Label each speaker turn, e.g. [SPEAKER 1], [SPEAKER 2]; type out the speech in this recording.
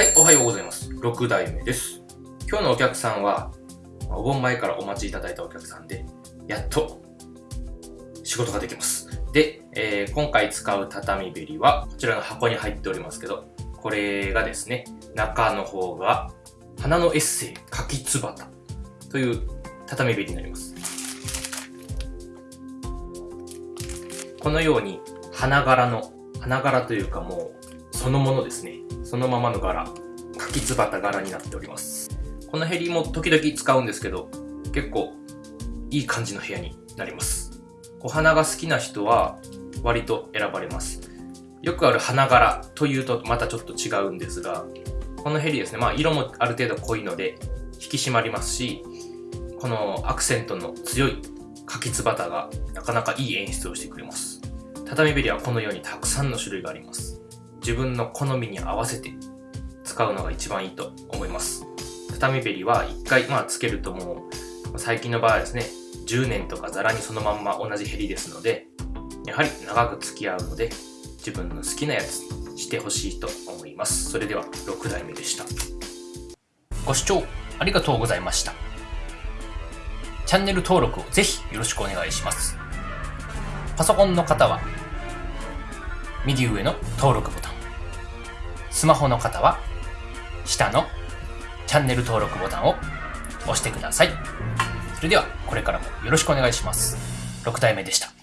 [SPEAKER 1] はい、おはようございます。6代目です。今日のお客さんは、お盆前からお待ちいただいたお客さんで、やっと仕事ができます。で、えー、今回使う畳べりは、こちらの箱に入っておりますけど、これがですね、中の方が、花のエッセイ、柿つばたという畳べりになります。このように、花柄の、花柄というかもう、そのものですね。そのままの柄、柿つばた柄になっております。このヘリも時々使うんですけど、結構いい感じの部屋になります。お花が好きな人は割と選ばれます。よくある花柄というとまたちょっと違うんですが、このヘリですね、まあ色もある程度濃いので引き締まりますし、このアクセントの強い柿つばたがなかなかいい演出をしてくれます。畳べりはこのようにたくさんの種類があります。自分の好みに合わせて使うのが一番いいと思います。畳べりは一回まあつけるともう最近の場合はですね、10年とかザラにそのまんま同じヘリですので、やはり長く付き合うので自分の好きなやつにしてほしいと思います。それでは6代目でした。ご視聴ありがとうございました。チャンネル登録をぜひよろしくお願いします。パソコンの方は右上の登録ボタン。スマホの方は下のチャンネル登録ボタンを押してください。それではこれからもよろしくお願いします。6体目でした。